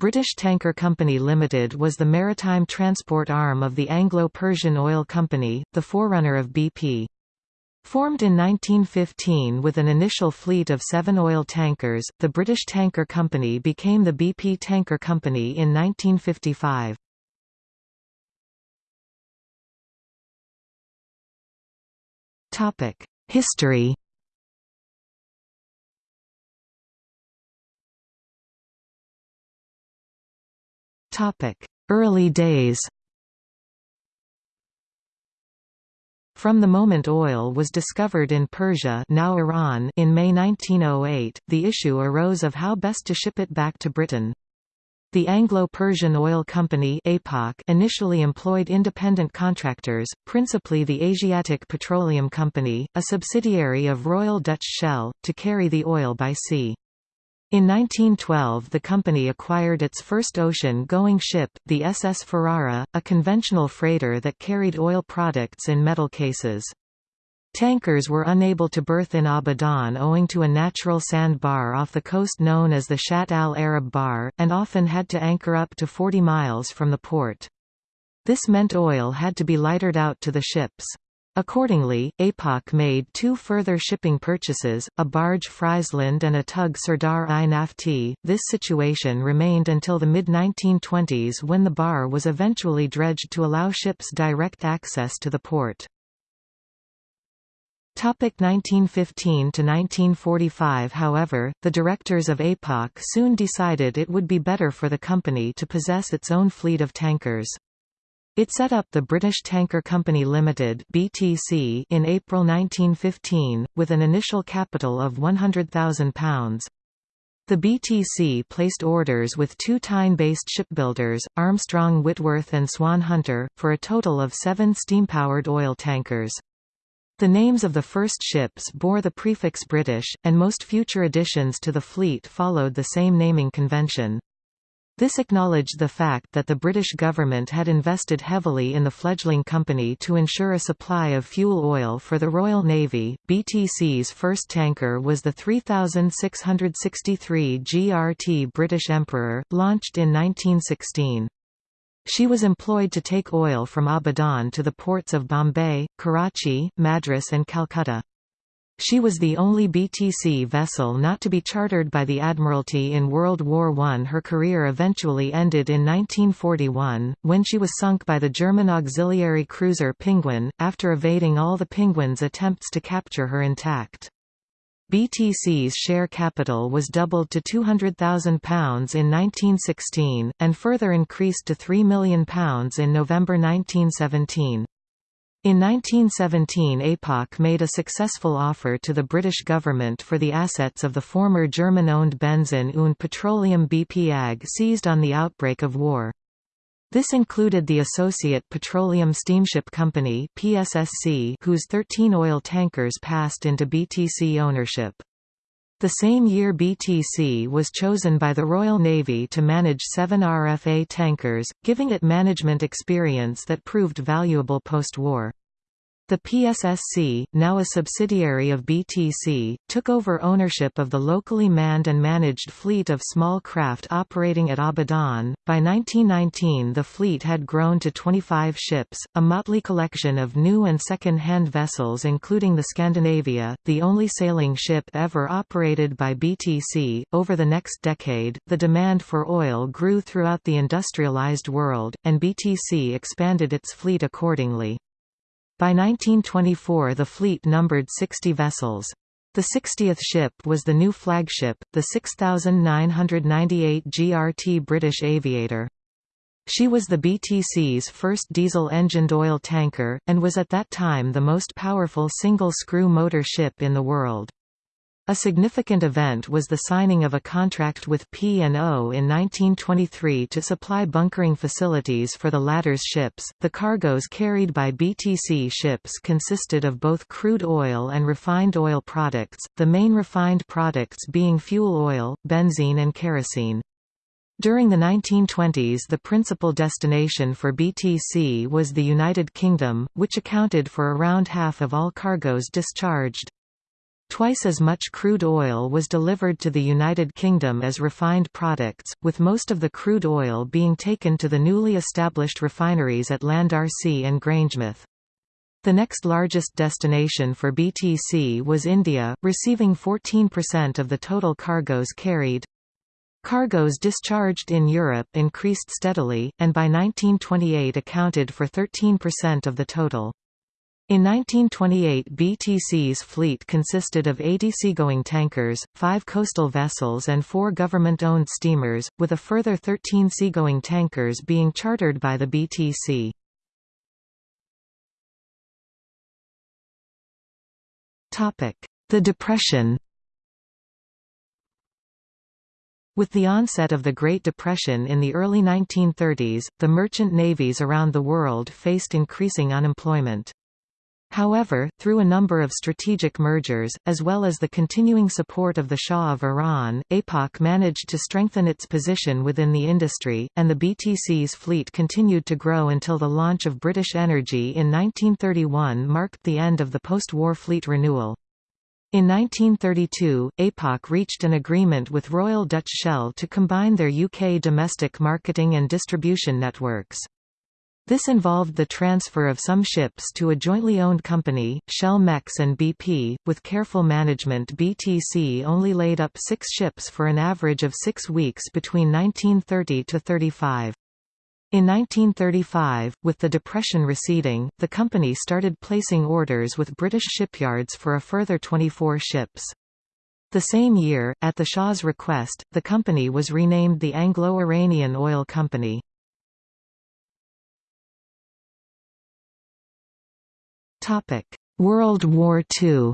British Tanker Company Limited was the maritime transport arm of the Anglo-Persian Oil Company, the forerunner of BP. Formed in 1915 with an initial fleet of seven oil tankers, the British Tanker Company became the BP Tanker Company in 1955. History Early days From the moment oil was discovered in Persia now Iran in May 1908, the issue arose of how best to ship it back to Britain. The Anglo-Persian Oil Company initially employed independent contractors, principally the Asiatic Petroleum Company, a subsidiary of Royal Dutch Shell, to carry the oil by sea. In 1912 the company acquired its first ocean-going ship, the SS Ferrara, a conventional freighter that carried oil products in metal cases. Tankers were unable to berth in Abadan owing to a natural sand bar off the coast known as the Shatt al-Arab Bar, and often had to anchor up to 40 miles from the port. This meant oil had to be lightered out to the ships. Accordingly, APOC made two further shipping purchases, a barge Friesland and a tug Sardar-i Nafti. This situation remained until the mid-1920s when the bar was eventually dredged to allow ships direct access to the port. 1915 to 1945 However, the directors of APOC soon decided it would be better for the company to possess its own fleet of tankers. It set up the British Tanker Company Limited (BTC) in April 1915 with an initial capital of £100,000. The BTC placed orders with two Tyne-based shipbuilders, Armstrong Whitworth and Swan Hunter, for a total of seven steam-powered oil tankers. The names of the first ships bore the prefix British, and most future additions to the fleet followed the same naming convention. This acknowledged the fact that the British government had invested heavily in the fledgling company to ensure a supply of fuel oil for the Royal Navy. BTC's first tanker was the 3663 GRT British Emperor, launched in 1916. She was employed to take oil from Abadan to the ports of Bombay, Karachi, Madras and Calcutta. She was the only BTC vessel not to be chartered by the Admiralty in World War I. Her career eventually ended in 1941, when she was sunk by the German auxiliary cruiser Penguin, after evading all the Penguin's attempts to capture her intact. BTC's share capital was doubled to £200,000 in 1916, and further increased to £3 million in November 1917. In 1917 APOC made a successful offer to the British government for the assets of the former German-owned Benzin und Petroleum BP AG seized on the outbreak of war. This included the Associate Petroleum Steamship Company PSSC, whose 13 oil tankers passed into BTC ownership. The same year BTC was chosen by the Royal Navy to manage seven RFA tankers, giving it management experience that proved valuable post-war. The PSSC, now a subsidiary of BTC, took over ownership of the locally manned and managed fleet of small craft operating at Abadan. By 1919, the fleet had grown to 25 ships, a motley collection of new and second hand vessels, including the Scandinavia, the only sailing ship ever operated by BTC. Over the next decade, the demand for oil grew throughout the industrialized world, and BTC expanded its fleet accordingly. By 1924 the fleet numbered 60 vessels. The 60th ship was the new flagship, the 6998 GRT British Aviator. She was the BTC's first diesel-engined oil tanker, and was at that time the most powerful single-screw motor ship in the world. A significant event was the signing of a contract with P&O in 1923 to supply bunkering facilities for the latter's ships. The cargoes carried by BTC ships consisted of both crude oil and refined oil products, the main refined products being fuel oil, benzene and kerosene. During the 1920s the principal destination for BTC was the United Kingdom, which accounted for around half of all cargoes discharged. Twice as much crude oil was delivered to the United Kingdom as refined products, with most of the crude oil being taken to the newly established refineries at Llandarcy and Grangemouth. The next largest destination for BTC was India, receiving 14% of the total cargoes carried. Cargoes discharged in Europe increased steadily, and by 1928 accounted for 13% of the total. In 1928 BTC's fleet consisted of 80 seagoing tankers, 5 coastal vessels and 4 government-owned steamers, with a further 13 seagoing tankers being chartered by the BTC. The Depression With the onset of the Great Depression in the early 1930s, the merchant navies around the world faced increasing unemployment. However, through a number of strategic mergers, as well as the continuing support of the Shah of Iran, APOC managed to strengthen its position within the industry, and the BTC's fleet continued to grow until the launch of British Energy in 1931 marked the end of the post-war fleet renewal. In 1932, APOC reached an agreement with Royal Dutch Shell to combine their UK domestic marketing and distribution networks. This involved the transfer of some ships to a jointly owned company, Shell Mex and BP. With careful management, BTC only laid up six ships for an average of six weeks between 1930 to 35. In 1935, with the Depression receding, the company started placing orders with British shipyards for a further 24 ships. The same year, at the Shah's request, the company was renamed the Anglo-Iranian Oil Company. World War II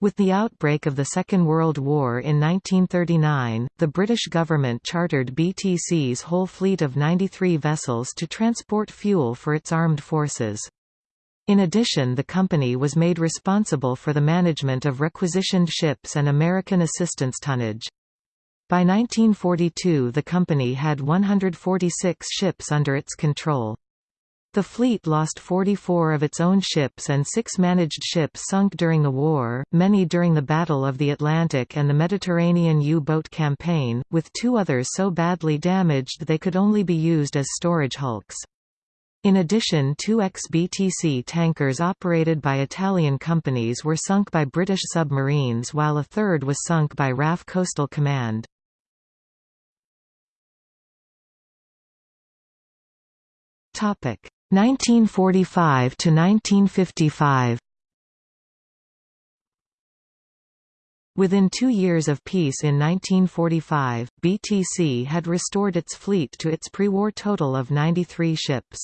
With the outbreak of the Second World War in 1939, the British government chartered BTC's whole fleet of 93 vessels to transport fuel for its armed forces. In addition the company was made responsible for the management of requisitioned ships and American assistance tonnage. By 1942 the company had 146 ships under its control. The fleet lost 44 of its own ships and six managed ships sunk during the war, many during the Battle of the Atlantic and the Mediterranean U-boat campaign, with two others so badly damaged they could only be used as storage hulks. In addition two ex-BTC tankers operated by Italian companies were sunk by British submarines while a third was sunk by RAF Coastal Command. Topic 1945 to 1955 Within two years of peace in 1945, BTC had restored its fleet to its pre-war total of 93 ships.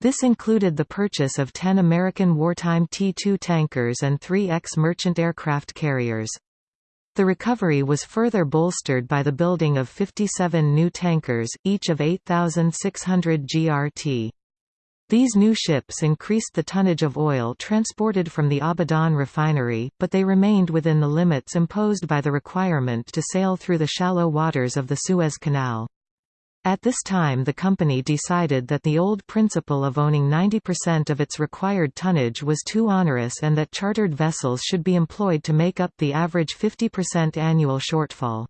This included the purchase of 10 American wartime T-2 tankers and three ex-merchant aircraft carriers. The recovery was further bolstered by the building of 57 new tankers, each of 8,600 GRT. These new ships increased the tonnage of oil transported from the Abadan refinery, but they remained within the limits imposed by the requirement to sail through the shallow waters of the Suez Canal. At this time the company decided that the old principle of owning 90% of its required tonnage was too onerous and that chartered vessels should be employed to make up the average 50% annual shortfall.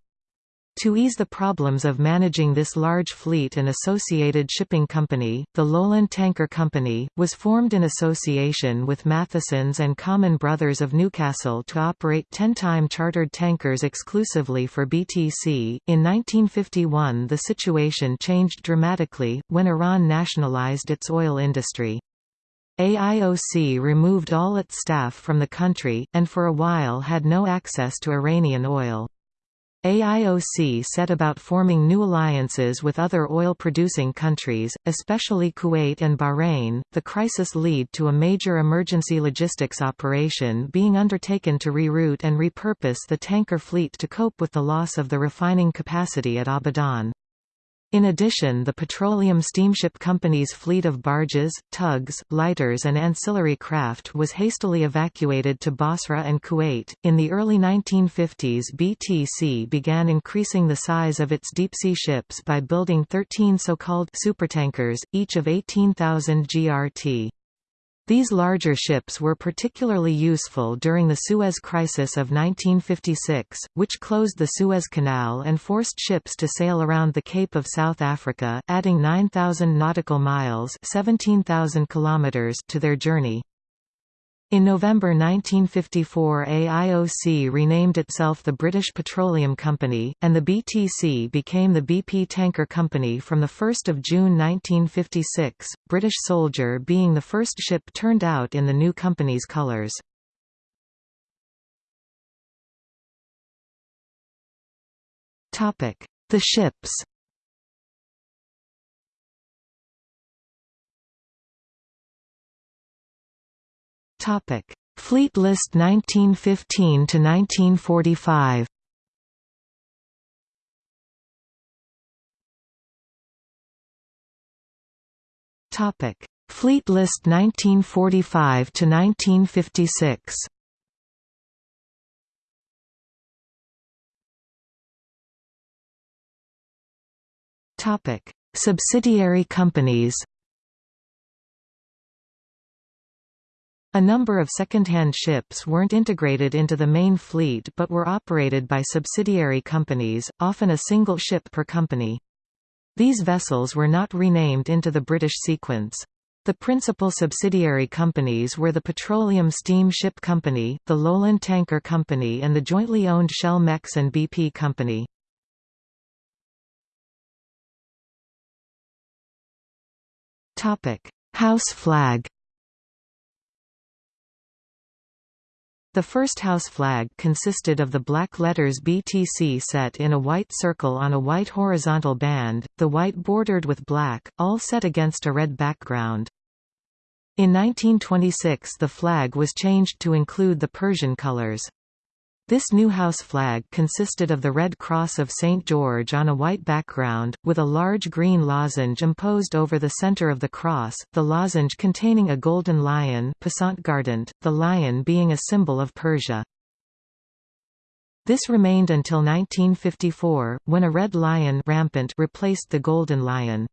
To ease the problems of managing this large fleet and associated shipping company, the Lowland Tanker Company, was formed in association with Mathesons and Common Brothers of Newcastle to operate 10-time chartered tankers exclusively for BTC. In 1951 the situation changed dramatically, when Iran nationalized its oil industry. AIOC removed all its staff from the country, and for a while had no access to Iranian oil. AIOC set about forming new alliances with other oil-producing countries, especially Kuwait and Bahrain. The crisis led to a major emergency logistics operation being undertaken to reroute and repurpose the tanker fleet to cope with the loss of the refining capacity at Abadan. In addition the Petroleum Steamship Company's fleet of barges, tugs, lighters and ancillary craft was hastily evacuated to Basra and Kuwait. In the early 1950s BTC began increasing the size of its deep-sea ships by building 13 so-called supertankers, each of 18,000 GRT. These larger ships were particularly useful during the Suez Crisis of 1956, which closed the Suez Canal and forced ships to sail around the Cape of South Africa, adding 9,000 nautical miles 17,000 kilometers to their journey. In November 1954 AIOC renamed itself the British Petroleum Company, and the BTC became the BP Tanker Company from 1 June 1956, British Soldier being the first ship turned out in the new company's colours. The ships Topic: Fleet List 1915 to 1945. Topic: Fleet List 1945 to 1956. Topic: Subsidiary companies. A number of second-hand ships weren't integrated into the main fleet but were operated by subsidiary companies, often a single ship per company. These vessels were not renamed into the British sequence. The principal subsidiary companies were the Petroleum Steam Ship Company, the Lowland Tanker Company and the jointly owned Shell Mex and BP Company. House flag The first house flag consisted of the black letters BTC set in a white circle on a white horizontal band, the white bordered with black, all set against a red background. In 1926 the flag was changed to include the Persian colors. This new house flag consisted of the Red Cross of St. George on a white background, with a large green lozenge imposed over the center of the cross, the lozenge containing a golden lion the lion being a symbol of Persia. This remained until 1954, when a red lion rampant replaced the golden lion.